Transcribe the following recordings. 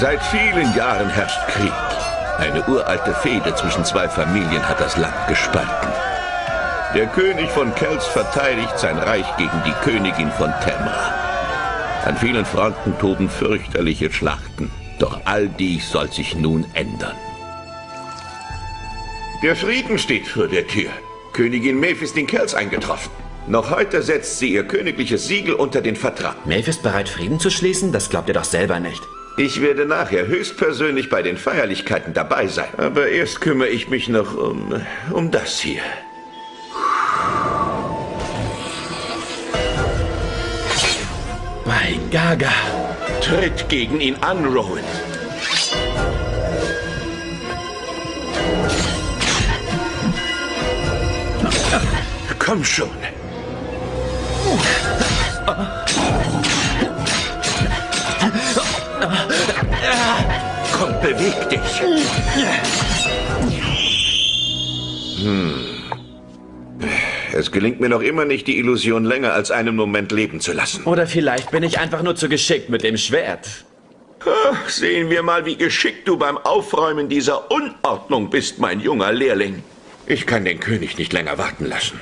Seit vielen Jahren herrscht Krieg. Eine uralte Fehde zwischen zwei Familien hat das Land gespalten. Der König von Kels verteidigt sein Reich gegen die Königin von Temra. An vielen Fronten toben fürchterliche Schlachten. Doch all dies soll sich nun ändern. Der Frieden steht vor der Tür. Königin Maeve ist in Kells eingetroffen. Noch heute setzt sie ihr königliches Siegel unter den Vertrag. Maeve ist bereit, Frieden zu schließen? Das glaubt ihr doch selber nicht. Ich werde nachher höchstpersönlich bei den Feierlichkeiten dabei sein. Aber erst kümmere ich mich noch um, um das hier. Bei Gaga. Tritt gegen ihn an, Rowan. Komm schon. Beweg dich. Hm. Es gelingt mir noch immer nicht, die Illusion länger als einen Moment leben zu lassen. Oder vielleicht bin ich einfach nur zu geschickt mit dem Schwert. Ach, sehen wir mal, wie geschickt du beim Aufräumen dieser Unordnung bist, mein junger Lehrling. Ich kann den König nicht länger warten lassen.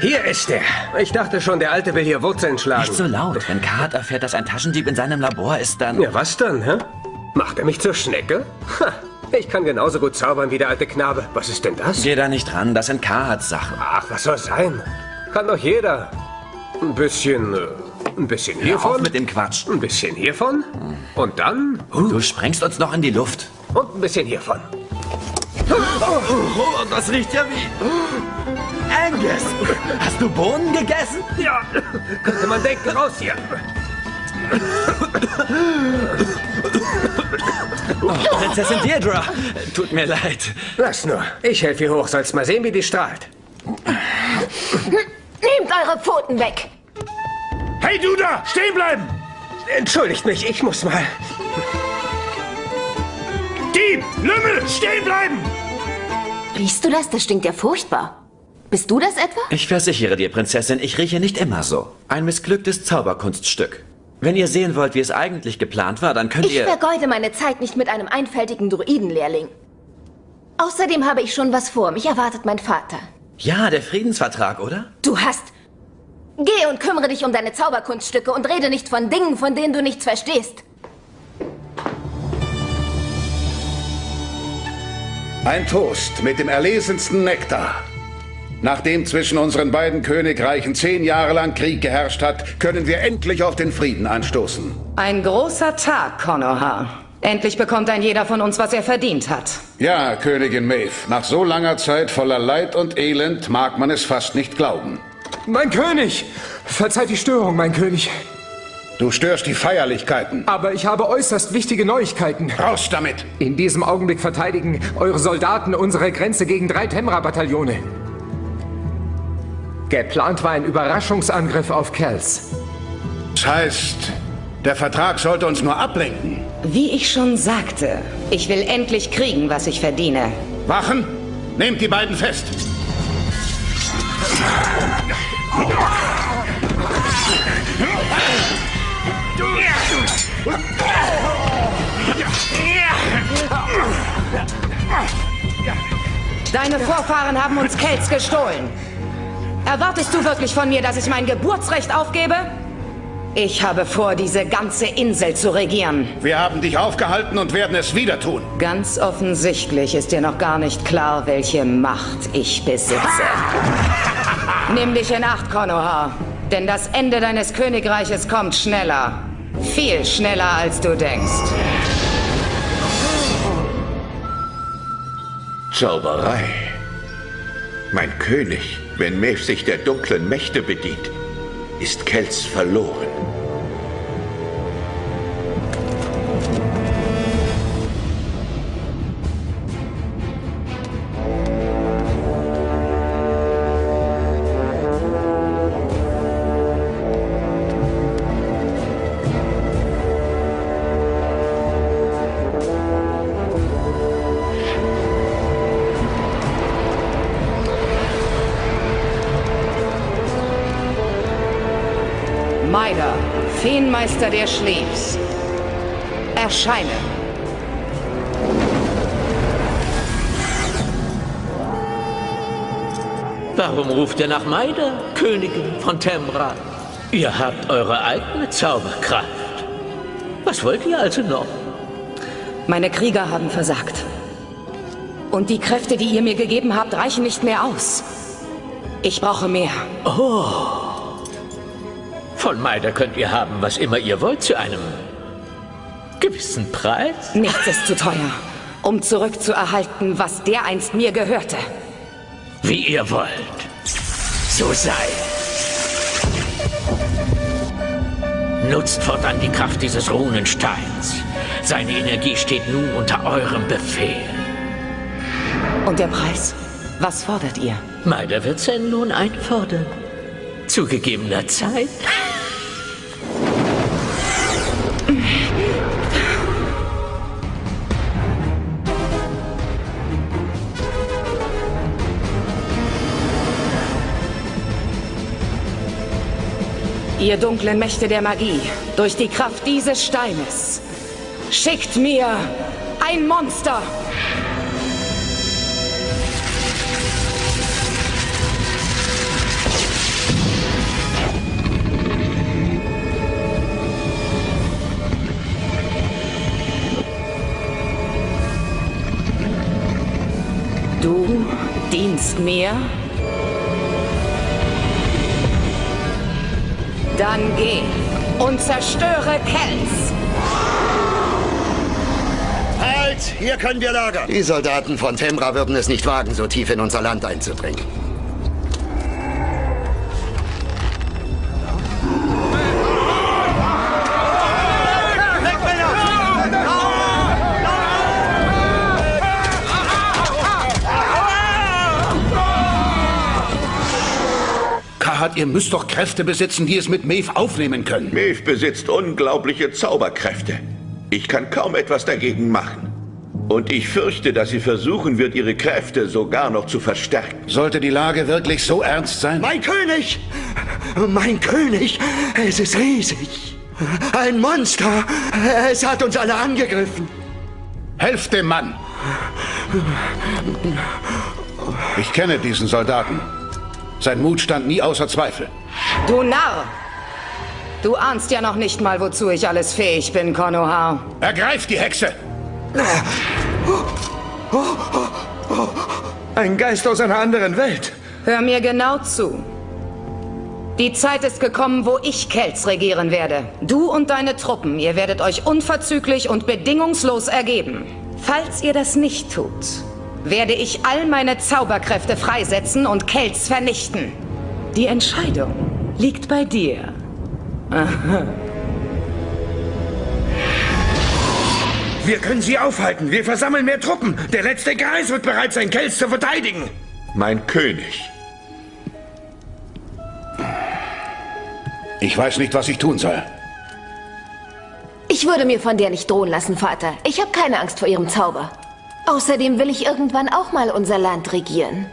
Hier ist er. Ich dachte schon, der Alte will hier Wurzeln schlagen. Nicht so laut. Wenn Kart erfährt, dass ein Taschendieb in seinem Labor ist, dann... Ja, was dann, hä? Macht er mich zur Schnecke? Ha, ich kann genauso gut zaubern wie der alte Knabe. Was ist denn das? Geh da nicht ran, das sind Karats Sachen. Ach, was soll sein? Kann doch jeder. Ein bisschen... Äh, ein bisschen hiervon. Auf mit dem Quatsch. Ein bisschen hiervon. Und dann... Du sprengst uns noch in die Luft. Und ein bisschen hiervon. Oh, das riecht ja wie... Angus, hast du Bohnen gegessen? Ja, könnte man denken, raus hier. Oh, Prinzessin Deirdre, tut mir leid. Lass nur, ich helfe ihr hoch, sollst mal sehen, wie die strahlt. Nehmt eure Pfoten weg! Hey, du da, stehen bleiben! Entschuldigt mich, ich muss mal. Dieb, Lümmel, stehen bleiben! Riechst du das? Das stinkt ja furchtbar. Bist du das etwa? Ich versichere dir, Prinzessin, ich rieche nicht immer so. Ein missglücktes Zauberkunststück. Wenn ihr sehen wollt, wie es eigentlich geplant war, dann könnt ich ihr... Ich vergeude meine Zeit nicht mit einem einfältigen Druidenlehrling. Außerdem habe ich schon was vor. Mich erwartet mein Vater. Ja, der Friedensvertrag, oder? Du hast... Geh und kümmere dich um deine Zauberkunststücke und rede nicht von Dingen, von denen du nichts verstehst. Ein Toast mit dem erlesensten Nektar. Nachdem zwischen unseren beiden Königreichen zehn Jahre lang Krieg geherrscht hat, können wir endlich auf den Frieden anstoßen. Ein großer Tag, Konoha. Endlich bekommt ein jeder von uns, was er verdient hat. Ja, Königin Maeve. Nach so langer Zeit voller Leid und Elend mag man es fast nicht glauben. Mein König! Verzeiht die Störung, mein König. Du störst die Feierlichkeiten. Aber ich habe äußerst wichtige Neuigkeiten. Raus damit! In diesem Augenblick verteidigen eure Soldaten unsere Grenze gegen drei Temra-Bataillone. Geplant war ein Überraschungsangriff auf Kells. Das heißt, der Vertrag sollte uns nur ablenken. Wie ich schon sagte, ich will endlich kriegen, was ich verdiene. Wachen, nehmt die beiden fest. Deine Vorfahren haben uns Kells gestohlen. Erwartest du wirklich von mir, dass ich mein Geburtsrecht aufgebe? Ich habe vor, diese ganze Insel zu regieren. Wir haben dich aufgehalten und werden es wieder tun. Ganz offensichtlich ist dir noch gar nicht klar, welche Macht ich besitze. Nimm dich in Acht, Konoha. Denn das Ende deines Königreiches kommt schneller. Viel schneller, als du denkst. Zauberei. Mein König, wenn Maeve sich der dunklen Mächte bedient, ist Kells verloren. Feenmeister der Schleefs. Erscheine. Warum ruft ihr nach Maida, Königin von Temra? Ihr habt eure eigene Zauberkraft. Was wollt ihr also noch? Meine Krieger haben versagt. Und die Kräfte, die ihr mir gegeben habt, reichen nicht mehr aus. Ich brauche mehr. Oh. Von Maida könnt ihr haben, was immer ihr wollt, zu einem gewissen Preis. Nichts ist zu teuer, um zurückzuerhalten, was dereinst mir gehörte. Wie ihr wollt. So sei. Nutzt fortan die Kraft dieses Runensteins. Seine Energie steht nun unter eurem Befehl. Und der Preis? Was fordert ihr? Meider wird seinen Lohn einfordern. Zu gegebener Zeit. Ihr dunklen Mächte der Magie, durch die Kraft dieses Steines, schickt mir ein Monster! Du dienst mir? Dann geh und zerstöre Kells. Halt! Hier können wir lagern. Die Soldaten von Temra würden es nicht wagen, so tief in unser Land einzudringen. Ihr müsst doch Kräfte besitzen, die es mit Maeve aufnehmen können. Maeve besitzt unglaubliche Zauberkräfte. Ich kann kaum etwas dagegen machen. Und ich fürchte, dass sie versuchen wird, ihre Kräfte sogar noch zu verstärken. Sollte die Lage wirklich so ernst sein? Mein König! Mein König! Es ist riesig! Ein Monster! Es hat uns alle angegriffen! Helft dem Mann! Ich kenne diesen Soldaten. Sein Mut stand nie außer Zweifel. Du Narr! Du ahnst ja noch nicht mal, wozu ich alles fähig bin, Konoha. Ergreift die Hexe! Ein Geist aus einer anderen Welt! Hör mir genau zu. Die Zeit ist gekommen, wo ich Kelz regieren werde. Du und deine Truppen, ihr werdet euch unverzüglich und bedingungslos ergeben. Falls ihr das nicht tut, werde ich all meine Zauberkräfte freisetzen und Kelz vernichten. Die Entscheidung liegt bei dir. Wir können sie aufhalten. Wir versammeln mehr Truppen. Der letzte Geist wird bereit sein, Kells zu verteidigen. Mein König. Ich weiß nicht, was ich tun soll. Ich würde mir von der nicht drohen lassen, Vater. Ich habe keine Angst vor ihrem Zauber. Außerdem will ich irgendwann auch mal unser Land regieren.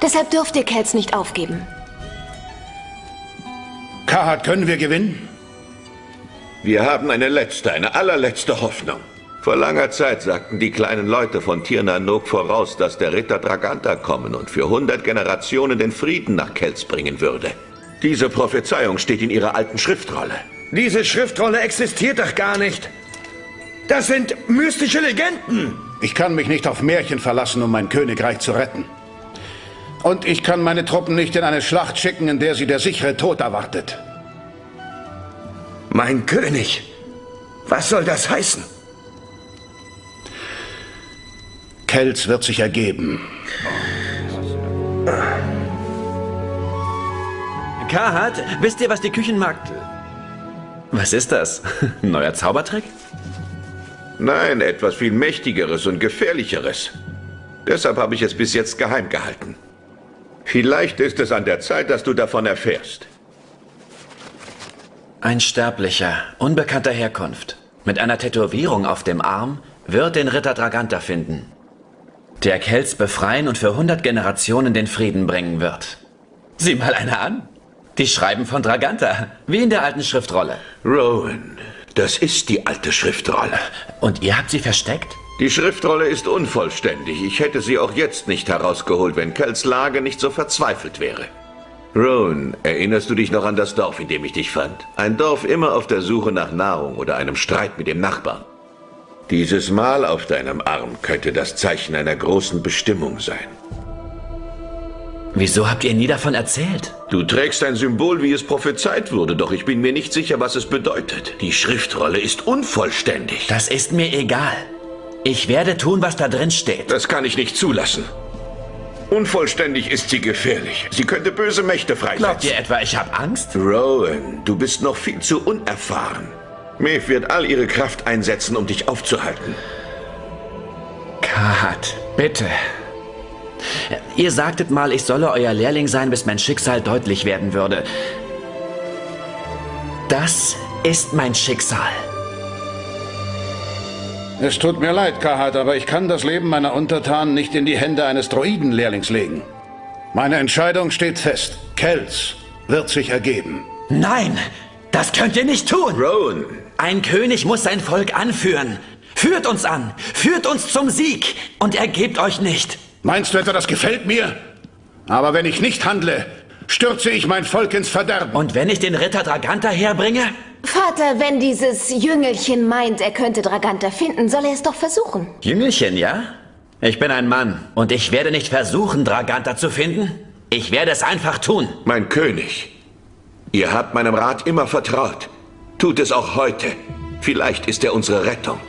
Deshalb dürft ihr Kells nicht aufgeben. Kahat, können wir gewinnen? Wir haben eine letzte, eine allerletzte Hoffnung. Vor langer Zeit sagten die kleinen Leute von Tirnanok voraus, dass der Ritter Draganta kommen und für hundert Generationen den Frieden nach Kelz bringen würde. Diese Prophezeiung steht in ihrer alten Schriftrolle. Diese Schriftrolle existiert doch gar nicht. Das sind mystische Legenden. Ich kann mich nicht auf Märchen verlassen, um mein Königreich zu retten. Und ich kann meine Truppen nicht in eine Schlacht schicken, in der sie der sichere Tod erwartet. Mein König, was soll das heißen? Kelz wird sich ergeben. Kahat, wisst ihr, was die Küchenmarkt... Was ist das? Neuer Zaubertrick? Nein, etwas viel Mächtigeres und Gefährlicheres. Deshalb habe ich es bis jetzt geheim gehalten. Vielleicht ist es an der Zeit, dass du davon erfährst. Ein Sterblicher, unbekannter Herkunft, mit einer Tätowierung auf dem Arm, wird den Ritter Draganta finden. Der Kelz befreien und für hundert Generationen den Frieden bringen wird. Sieh mal einer an. Die schreiben von Draganta, wie in der alten Schriftrolle. Rowan, das ist die alte Schriftrolle. Und ihr habt sie versteckt? Die Schriftrolle ist unvollständig. Ich hätte sie auch jetzt nicht herausgeholt, wenn Kells Lage nicht so verzweifelt wäre. Rowan, erinnerst du dich noch an das Dorf, in dem ich dich fand? Ein Dorf immer auf der Suche nach Nahrung oder einem Streit mit dem Nachbarn. Dieses Mal auf deinem Arm könnte das Zeichen einer großen Bestimmung sein. Wieso habt ihr nie davon erzählt? Du trägst ein Symbol, wie es prophezeit wurde, doch ich bin mir nicht sicher, was es bedeutet. Die Schriftrolle ist unvollständig. Das ist mir egal. Ich werde tun, was da drin steht. Das kann ich nicht zulassen. Unvollständig ist sie gefährlich. Sie könnte böse Mächte freisetzen. Glaubt ihr etwa, ich habe Angst? Rowan, du bist noch viel zu unerfahren. Maeve wird all ihre Kraft einsetzen, um dich aufzuhalten. Kat, bitte. Ihr sagtet mal, ich solle euer Lehrling sein, bis mein Schicksal deutlich werden würde. Das ist mein Schicksal. Es tut mir leid, Kahat, aber ich kann das Leben meiner Untertanen nicht in die Hände eines Droidenlehrlings legen. Meine Entscheidung steht fest. Kels wird sich ergeben. Nein, das könnt ihr nicht tun. Rowan. Ein König muss sein Volk anführen. Führt uns an, führt uns zum Sieg und ergebt euch nicht. Meinst du etwa, das gefällt mir? Aber wenn ich nicht handle, stürze ich mein Volk ins Verderben. Und wenn ich den Ritter Draganta herbringe? Vater, wenn dieses Jüngelchen meint, er könnte Draganta finden, soll er es doch versuchen. Jüngelchen, ja? Ich bin ein Mann und ich werde nicht versuchen, Draganta zu finden. Ich werde es einfach tun. Mein König, ihr habt meinem Rat immer vertraut. Tut es auch heute. Vielleicht ist er unsere Rettung.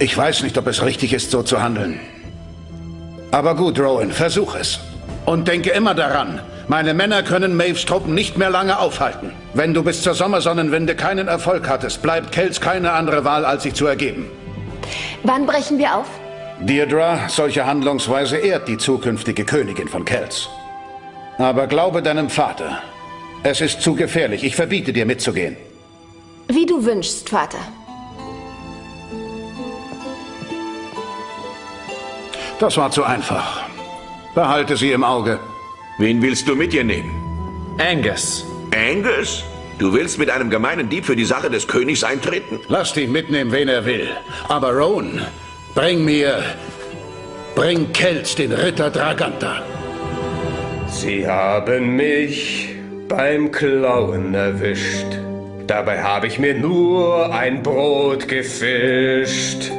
Ich weiß nicht, ob es richtig ist, so zu handeln. Aber gut, Rowan, versuch es. Und denke immer daran, meine Männer können Maves Truppen nicht mehr lange aufhalten. Wenn du bis zur Sommersonnenwende keinen Erfolg hattest, bleibt Kells keine andere Wahl, als sich zu ergeben. Wann brechen wir auf? Deirdre, solche Handlungsweise ehrt die zukünftige Königin von Kells. Aber glaube deinem Vater. Es ist zu gefährlich. Ich verbiete dir mitzugehen. Wie du wünschst, Vater. Das war zu einfach. Behalte sie im Auge. Wen willst du mit dir nehmen? Angus. Angus? Du willst mit einem gemeinen Dieb für die Sache des Königs eintreten? Lasst ihn mitnehmen, wen er will. Aber Rowan, bring mir... Bring Kelz, den Ritter Draganta. Sie haben mich beim Klauen erwischt. Dabei habe ich mir nur ein Brot gefischt.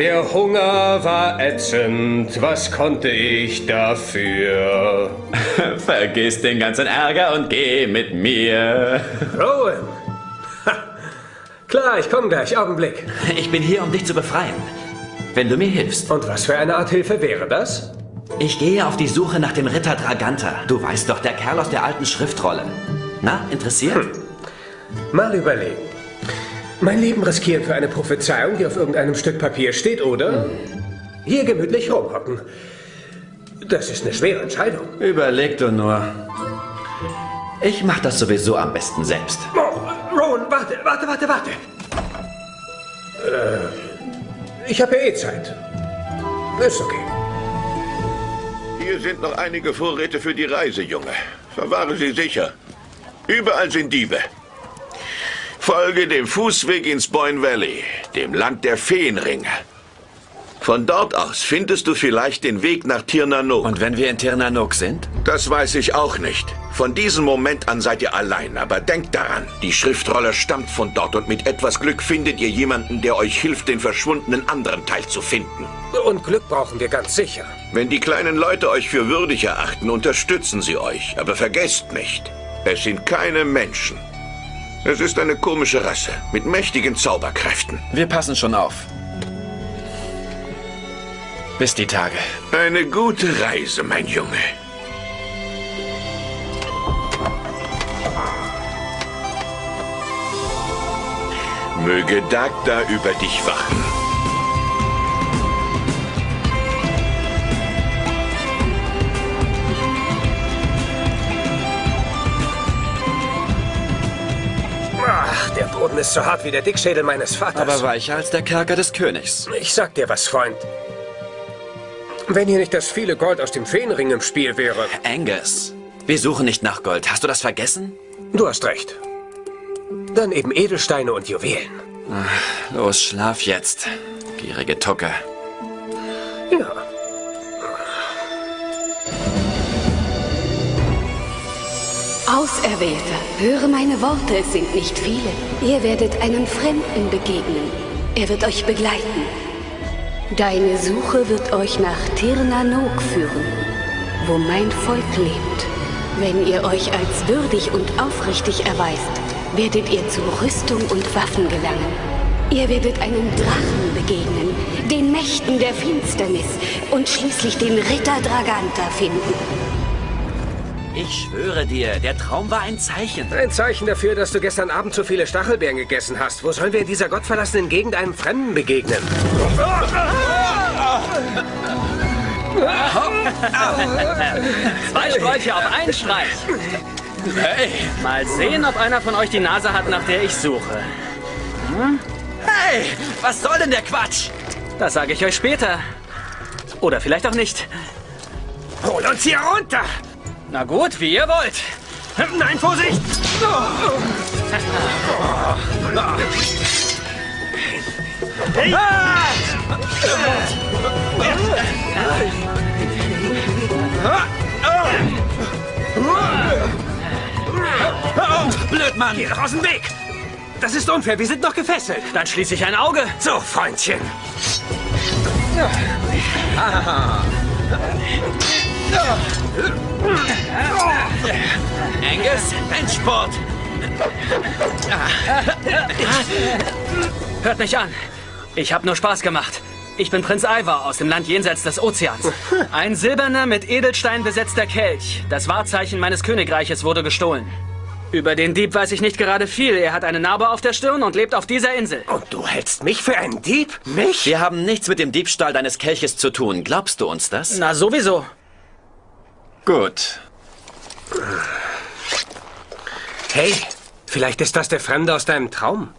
Der Hunger war ätzend, was konnte ich dafür? Vergiss den ganzen Ärger und geh mit mir. Rowan! Ha. Klar, ich komme gleich, Augenblick. Ich bin hier, um dich zu befreien. Wenn du mir hilfst. Und was für eine Art Hilfe wäre das? Ich gehe auf die Suche nach dem Ritter Draganta. Du weißt doch, der Kerl aus der alten Schriftrolle. Na, interessiert? Hm. Mal überlegen. Mein Leben riskieren für eine Prophezeiung, die auf irgendeinem Stück Papier steht, oder? Hm. Hier gemütlich rumhocken. Das ist eine schwere Entscheidung. Überleg du nur. Ich mach das sowieso am besten selbst. Oh, Rowan, warte, warte, warte, warte. Äh, ich habe ja eh Zeit. Ist okay. Hier sind noch einige Vorräte für die Reise, Junge. Verwahre sie sicher. Überall sind Diebe. Folge dem Fußweg ins Boyne Valley, dem Land der Feenringe. Von dort aus findest du vielleicht den Weg nach Tirnanok. Und wenn wir in Tirnanok sind? Das weiß ich auch nicht. Von diesem Moment an seid ihr allein, aber denkt daran, die Schriftrolle stammt von dort und mit etwas Glück findet ihr jemanden, der euch hilft, den verschwundenen anderen Teil zu finden. Und Glück brauchen wir ganz sicher. Wenn die kleinen Leute euch für würdig erachten, unterstützen sie euch. Aber vergesst nicht, es sind keine Menschen. Es ist eine komische Rasse mit mächtigen Zauberkräften. Wir passen schon auf. Bis die Tage. Eine gute Reise, mein Junge. Möge Dagda über dich wachen. Ach, der Boden ist so hart wie der Dickschädel meines Vaters. Aber weicher als der Kerker des Königs. Ich sag dir was, Freund. Wenn hier nicht das viele Gold aus dem Feenring im Spiel wäre. Angus, wir suchen nicht nach Gold. Hast du das vergessen? Du hast recht. Dann eben Edelsteine und Juwelen. Los, schlaf jetzt. Gierige Tucke. Ja. Auserwählter, höre meine Worte, es sind nicht viele. Ihr werdet einem Fremden begegnen. Er wird euch begleiten. Deine Suche wird euch nach Tirnanok führen, wo mein Volk lebt. Wenn ihr euch als würdig und aufrichtig erweist, werdet ihr zu Rüstung und Waffen gelangen. Ihr werdet einem Drachen begegnen, den Mächten der Finsternis und schließlich den Ritter Draganta finden. Ich schwöre dir, der Traum war ein Zeichen. Ein Zeichen dafür, dass du gestern Abend zu viele Stachelbeeren gegessen hast. Wo sollen wir in dieser gottverlassenen Gegend einem Fremden begegnen? Zwei Sträuche auf einen Streich. Hey. Mal sehen, ob einer von euch die Nase hat, nach der ich suche. Hm? Hey, was soll denn der Quatsch? Das sage ich euch später. Oder vielleicht auch nicht. Hol uns hier runter! Na gut, wie ihr wollt. Nein, Vorsicht! Hey. Blöd, Mann! Geh doch aus dem Weg! Das ist unfair, wir sind noch gefesselt. Dann schließe ich ein Auge. So, Freundchen. Angus, Endsport! Hört mich an. Ich habe nur Spaß gemacht. Ich bin Prinz Ivar aus dem Land jenseits des Ozeans. Ein silberner, mit Edelstein besetzter Kelch. Das Wahrzeichen meines Königreiches wurde gestohlen. Über den Dieb weiß ich nicht gerade viel. Er hat eine Narbe auf der Stirn und lebt auf dieser Insel. Und du hältst mich für einen Dieb? Mich? Wir haben nichts mit dem Diebstahl deines Kelches zu tun. Glaubst du uns das? Na, sowieso. Gut. Hey, vielleicht ist das der Fremde aus deinem Traum.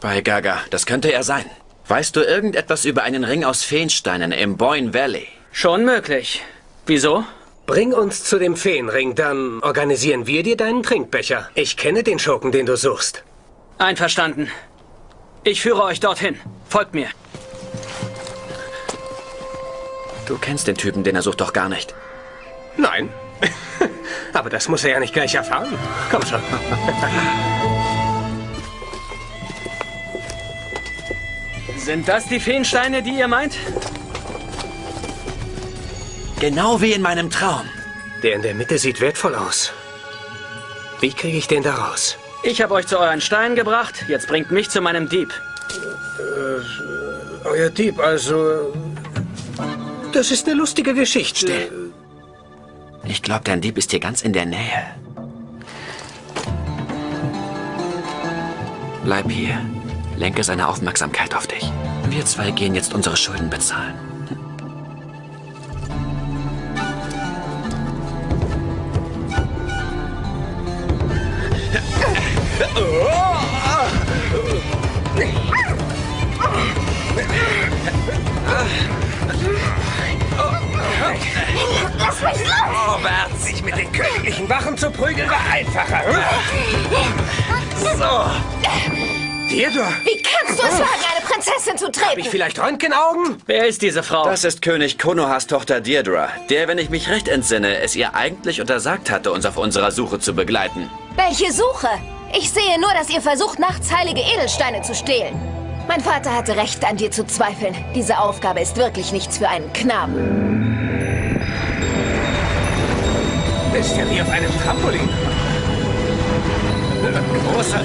Bei Gaga, das könnte er sein. Weißt du irgendetwas über einen Ring aus Feensteinen im Boyne Valley? Schon möglich. Wieso? Bring uns zu dem Feenring, dann organisieren wir dir deinen Trinkbecher. Ich kenne den Schurken, den du suchst. Einverstanden. Ich führe euch dorthin. Folgt mir. Du kennst den Typen, den er sucht doch gar nicht. Nein. Aber das muss er ja nicht gleich erfahren. Komm schon. Sind das die Feensteine, die ihr meint? Genau wie in meinem Traum. Der in der Mitte sieht wertvoll aus. Wie kriege ich den da raus? Ich habe euch zu euren Steinen gebracht. Jetzt bringt mich zu meinem Dieb. Äh, euer Dieb, also... Das ist eine lustige Geschichte. Still. Ich glaube, dein Dieb ist hier ganz in der Nähe. Bleib hier. Lenke seine Aufmerksamkeit auf dich. Wir zwei gehen jetzt unsere Schulden bezahlen. Oh, Bert, sich mit den königlichen Wachen zu prügeln war einfacher. So. Theodor. Wie kannst du es wagen, eine Prinzessin zu treten? Hab ich vielleicht Röntgenaugen? Wer ist diese Frau? Das ist König Konohas Tochter Deirdre, der, wenn ich mich recht entsinne, es ihr eigentlich untersagt hatte, uns auf unserer Suche zu begleiten. Welche Suche? Ich sehe nur, dass ihr versucht, nachts heilige Edelsteine zu stehlen. Mein Vater hatte recht, an dir zu zweifeln. Diese Aufgabe ist wirklich nichts für einen Knaben. Bist ja wie auf einem Trampolin. Großer...